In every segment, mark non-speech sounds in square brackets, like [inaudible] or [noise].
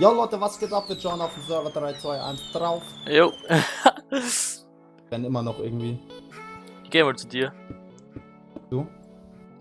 Ja Leute, was geht ab? Wir schauen auf den Server 321 drauf. Jo. [laughs] Wenn immer noch irgendwie. ich geh mal zu dir. Du?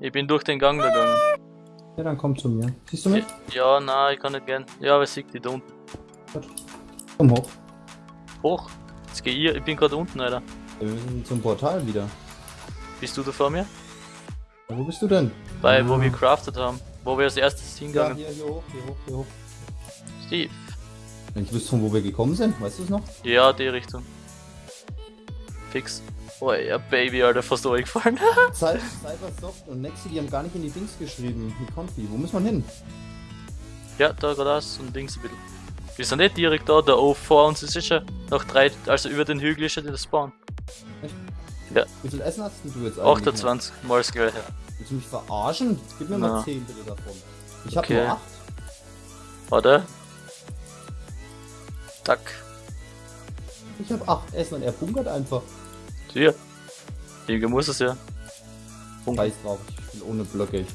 Ich bin durch den Gang gegangen. Ja, dann komm zu mir. Siehst du mich? Ja, nein, ich kann nicht gern. Ja, aber sieg die da unten. Komm hoch. Hoch. Jetzt geh ich, ich bin gerade unten, Alter. Wir müssen zum Portal wieder. Bist du da vor mir? Ja, wo bist du denn? Bei, Ah. wo wir crafted haben. Wo wir als erstes Ja, hingegangen hier, hier hoch, hier hoch, hier hoch. Steve. Wenn ich wüsste, von wo wir gekommen sind, weißt du es noch? Ja, die Richtung. Fix. Oh ja, Baby, Alter, fast durchgefallen. [laughs] Cy- Cybersoft und Nexi, die haben gar nicht in die Dings geschrieben. Die Konfi. Wo muss man hin? ja, da geradeaus und links ein bisschen. Wir sind nicht direkt da, da oh, vor uns ist sicher noch drei, also über den Hügel ist ja der Spawn. Wie viel Essen hast denn du jetzt eigentlich? noch? 28 mal das gleiche. Willst du mich verarschen? Gib mir mal Na. 10 bitte davon. Ich hab Okay. nur 8. Warte. Tack. Ich hab 8 Essen und er bunkert einfach. Hier. Hier muss es ja. Scheiß drauf, ich bin ohne Blöcke. Ich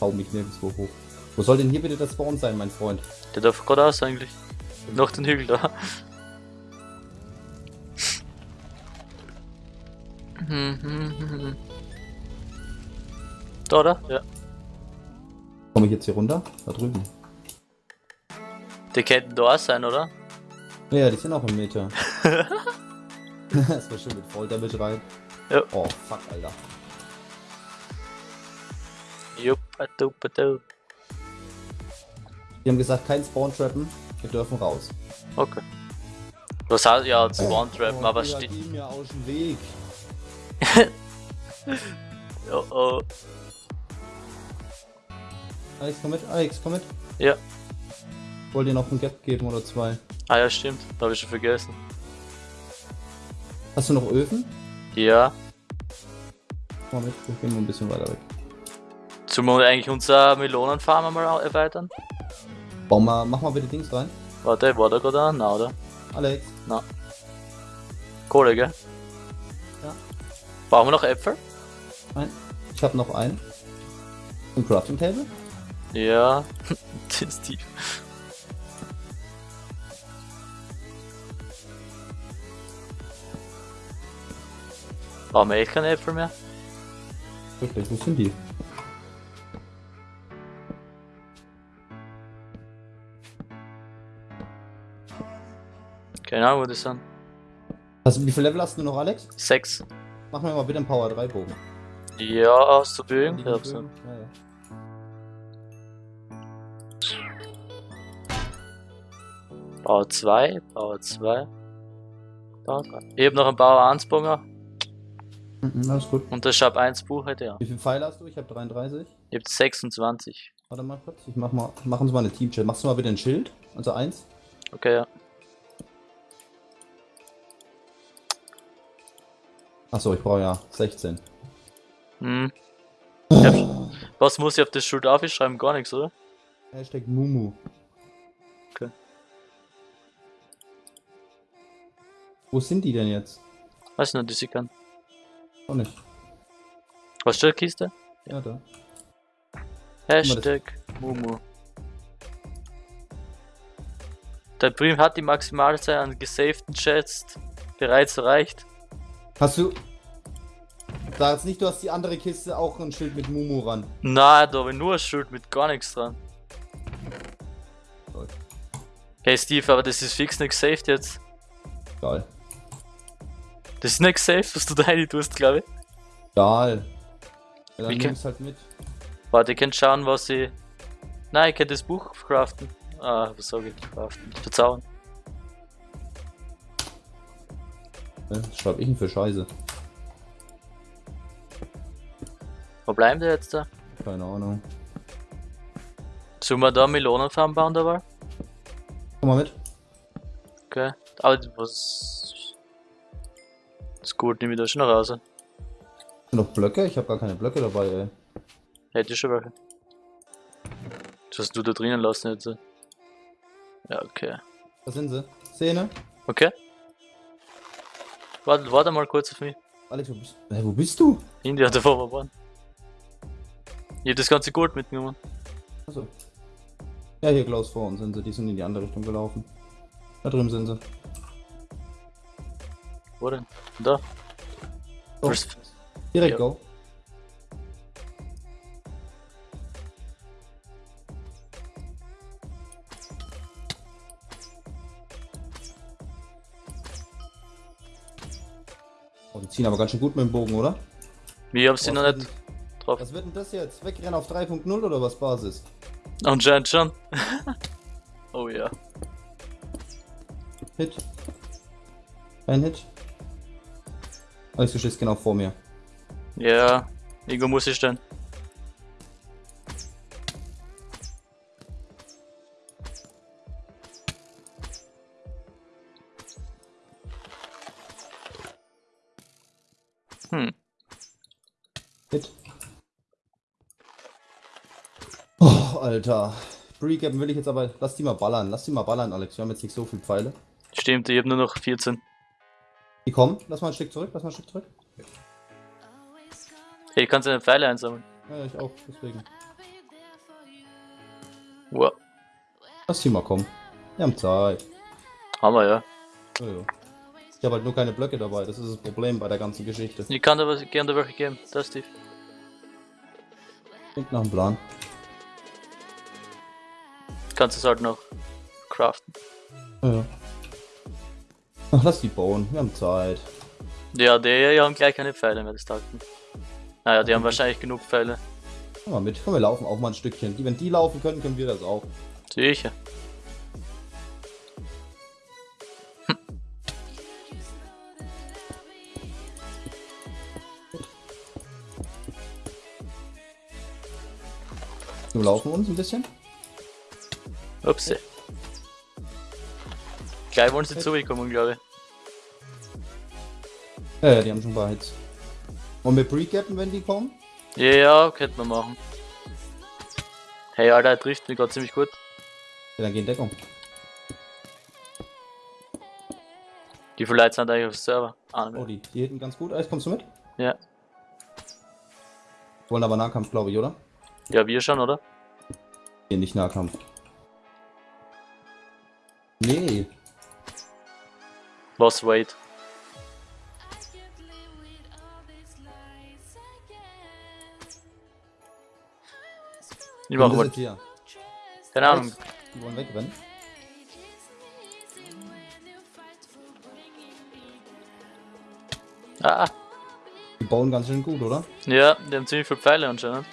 hau mich nirgendwo hoch. Wo soll denn hier bitte der Spawn sein, mein Freund? Der darf geradeaus eigentlich. Noch den Hügel da. Da, oder? Ja. Komme ich jetzt hier runter? Da drüben. Die könnten da sein, oder? Ja, die sind auch im Meter. [laughs] das war schön mit Volldamage rein. Ja. Oh, fuck, Alter. Jupp, adu, adu. Die haben gesagt, kein Spawn-Trappen. Wir dürfen raus. Okay. Was heißt ja, Spawn Trappen, Oh, aber steht. geh mir aus dem Weg. [laughs] Oh, oh. Alex, komm mit. Alex, komm mit. Ja. Wollt ihr noch ein Gap geben oder zwei? Ah ja, stimmt. Da habe ich schon vergessen. Hast du noch Öfen? Ja. Komm mal mit, wir gehen mal ein bisschen weiter weg. Sollen wir eigentlich unser Melonenfarm au- erweitern? Bau mal, mach mal bitte Dings rein. Warte, war da gerade an? Nein, oder? Alex, Kohle, gell? Ja. Brauchen wir noch Äpfel? ein. Ich hab noch einen. Ein Crafting Table? Ja. [laughs] das ist tief. Wir echt keine Äpfel mehr? Wirklich, wo sind die? Keine Ahnung, wo die sind. Also, wie viel Level hast du noch, Alex? Sechs. Mach mir mal bitte einen Power 3 Bogen. Ja, hast du Bögen? Ja? Ja. Bauer 2, Bauer 2. Bauer 3. Ich hab noch einen Bauer 1 Bonger Mhm, alles gut. und das Shop 1 Buch heute, ja. Wie viele Pfeile hast du? Ich hab 33. Ich hab 26. Warte mal kurz, ich mach mal, mach uns mal eine Team-Chat. Machst du mal bitte ein Schild? Also eins. Okay, ja. Achso, ich brauche ja 16. Hm. Hab, was muss ich auf das Schild aufschreiben? Gar nichts, oder? Hashtag Mumu. Okay. Wo sind die denn jetzt? Weiß nicht, die sie kann. Auch nicht. Was steht Kiste? Ja, da. Hashtag Mumu. Der Prim hat die Maximalzahl an gesavten Chats bereits erreicht. Hast du. Sag jetzt nicht, du hast die andere Kiste auch ein Schild mit Mumu ran. Na, da habe ich nur ein Schild mit gar nichts dran. Hey Steve, aber das ist fix nicht gesaved jetzt. Geil. Das ist nicht gesaved, was du [laughs] da rein tust, glaube ich. Geil. Ja, dann nimm's halt mit. Warte, ihr könnt schauen, was ich. Nein, ich kann das Buch craften. Ah, was sag ich? Craften. Verzauen. Ja, was schreib ich denn für Scheiße? Wo bleiben die jetzt da? Keine Ahnung. Sollen wir da Melonenfarm bauen dabei? Komm mal mit. Okay. Aber was. Gut, nehme ich da schon noch raus. Noch Blöcke? Ich habe gar keine Blöcke dabei, ey. Hätte ich schon welche. Das hast du da drinnen lassen jetzt. Ja, okay. Da sind sie. Szene. Okay. Warte, warte mal kurz auf mich. Alex, wo bist, hey, wo bist du? India, da wo wir waren. Ich hab das ganze Gold mitgenommen. Achso. Ja, hier Klaus vor uns sind sie. Die sind in die andere Richtung gelaufen. Da drüben sind sie. Wo denn? Da. Go. First- Direkt Ja. go. Oh, die ziehen aber ganz schön gut mit dem Bogen, oder? Wie hab sie noch nicht drauf? Was wird denn das jetzt? Wegrennen auf 3.0 oder was Basis? Anscheinend schon. [laughs] oh ja. Hit. Kein Hit. Alex, du stehst genau vor mir. Ja. Irgendwo muss ich stehen. Hm. Hit. Oh, Alter. Pre-Gappen will ich jetzt aber. Lass die mal ballern. Lass die mal ballern, Alex. Wir haben jetzt nicht so viele Pfeile. Stimmt, ich hab nur noch 14. Die kommen. Lass mal ein Stück zurück. Lass mal ein Stück zurück. Hey, kannst du eine Pfeile einsammeln? Ja, ich auch. Deswegen. Wow. Lass die mal kommen. Wir haben Zeit. Hammer, ja. Ja, ja. Ich habe halt nur keine Blöcke dabei. Das ist das Problem bei der ganzen Geschichte. Ich kann dir was, gerne welche geben. Das, Steve. Klingt nach einem Plan. Kannst es halt noch craften. Ja. Ach, lass die bauen. Wir haben Zeit. Ja, die hier haben gleich keine Pfeile mehr, das nicht. Naja, die haben wahrscheinlich genug Pfeile. Komm mal mit. Komm, wir laufen auch mal ein Stückchen. Die, wenn die laufen können, können wir das auch. Sicher. Wir laufen uns ein bisschen. Upsi. Gleich wollen sie zurückkommen, glaube ich. Ja, ja, die haben schon ein paar Hits. Wollen wir pre-gappen, wenn die kommen? Ja, ja, könnte man machen. Hey, Alter, er trifft mich gerade ziemlich gut. Ja, dann gehen Deckung. Die viele Leute sind eigentlich auf dem Server. Ah, nicht Oh, die, die hitten ganz gut. Eis, kommst du mit? Ja. Wollen aber Nahkampf, glaube ich, oder? Ja, wir schon, oder? Nee, nicht Nahkampf. Was, wait. Ich mach hier? Keine Ahnung. Die wollen wegrennen. Ah, Die bauen ganz schön gut, oder? ja, die haben ziemlich viele Pfeile anscheinend.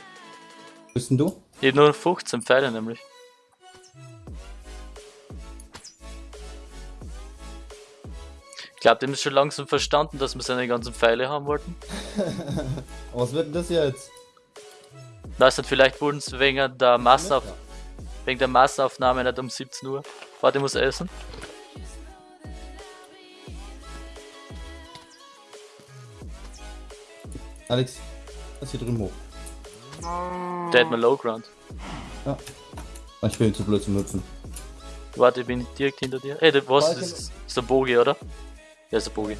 Bist denn du? Ich hab nur 15 Pfeile nämlich. Dem ist schon langsam verstanden, dass wir seine ganzen Pfeile haben wollten. [laughs] Was wird denn das jetzt? Weißt du, vielleicht wurden es wegen der Massenauf wegen der Massenaufnahme nicht um 17 Uhr. Warte, ich muss essen. Alex, lass hier drüben hoch. Der hat mir Low Ground. Ja. Ich bin zu blöd zum Hüpfen. Warte, ich bin direkt hinter dir. Ey, was? Das ist, ist der Bogi, oder? Ja, ist der Bogi.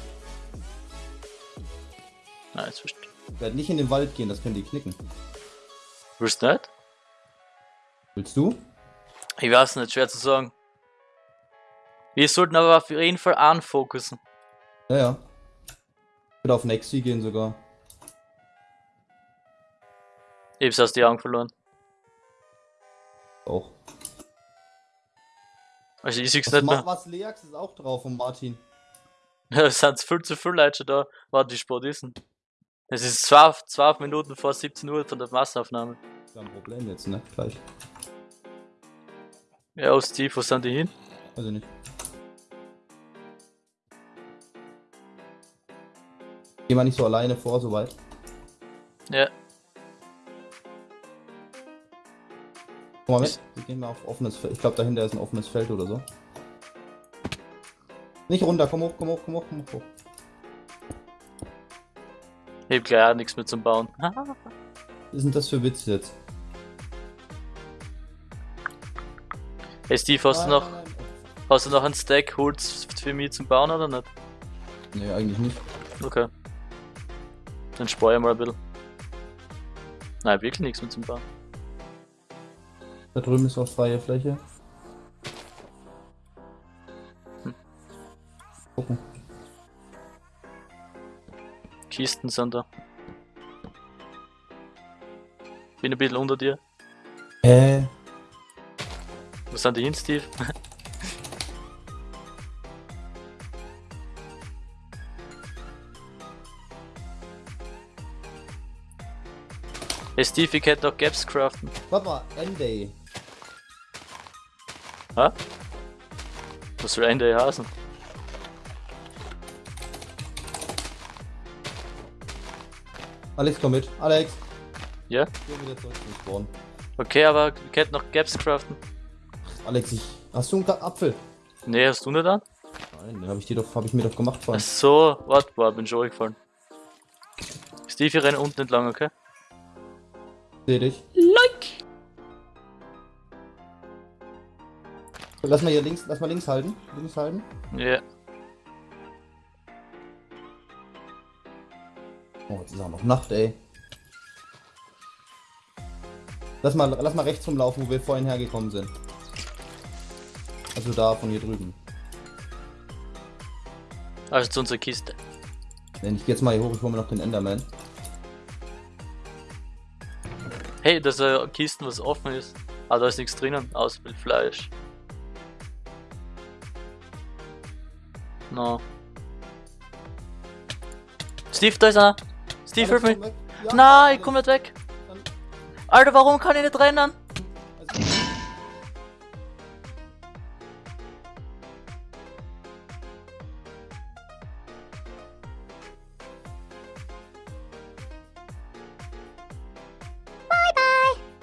Nein, ist wurscht. Ich werde nicht in den Wald gehen, das können die knicken. Willst du nicht? Willst du? Ich weiß nicht, schwer zu sagen. Wir sollten aber auf jeden Fall anfokussen. Ja, ja. Ich würde auf Nexi gehen sogar. Ich hab's aus die Augen verloren. Auch. Also ich sieh's Was, nicht mehr. was Leax ist auch drauf und Martin. [laughs] Es sind viel zu viele Leute schon da. Warte, die Sport ist? Es ist 12, 12 Minuten vor 17 Uhr von der Massenaufnahme. Wir haben ein Problem jetzt, ne? Gleich. Ja, aus Steve, wo sind die hin? Weiß ich nicht. Geh mal nicht so alleine vor, so weit. Ja, Komm mal mit. Wir gehen mal auf offenes Feld. Ich glaube, dahinter ist ein offenes Feld oder so. Nicht runter, komm hoch, komm hoch, komm hoch, komm hoch. ich hab gleich auch nichts mehr zum Bauen. [laughs] Was ist denn das für Witz jetzt? Hey Steve, hast du Nein, noch, nein, nein. hast du noch einen Stack Holz für mich zum Bauen oder nicht? Nee, eigentlich nicht. Okay. Dann spare ich mal ein bisschen. Nein, wirklich nichts mehr zum Bauen. Da drüben ist auch freie Fläche. Kisten sind da. Bin ein bisschen unter dir. Äh, Wo sind die hin, Steve? [laughs] Hey Steve, ich hätte noch Gaps craften. warte mal, Enday. Hä? Was soll ein der heißen? Alex, komm mit. Alex. Ja? Geh wieder zurück zum Spawn. Okay, aber ich hätte noch Gaps craften. Alex, ich. Hast du einen Apfel? Nee, hast du nicht an? Nein, den habe ich dir doch, habe ich mir doch gemacht Ach vorhin. so, warte, boah, bin schon gefallen. Steve, ich renne unten entlang, okay? Seh dich. Like! Lass mal hier links, lass mal links halten. Links halten. Ja. Oh, jetzt ist auch noch Nacht, ey. Lass mal, lass mal rechts rumlaufen, wo wir vorhin hergekommen sind. Also da, von hier drüben. Also zu unserer Kiste. Wenn ich jetzt mal hier hoch, ich hole mir noch den Enderman. Hey, das ist eine Kisten, was offen ist. Ah, da ist nichts drinnen, außer viel Fleisch. No. Steve, da ist einer! Steve, hilf mir! Nein, ich komm nicht weg! Alter, warum kann ich nicht rennen?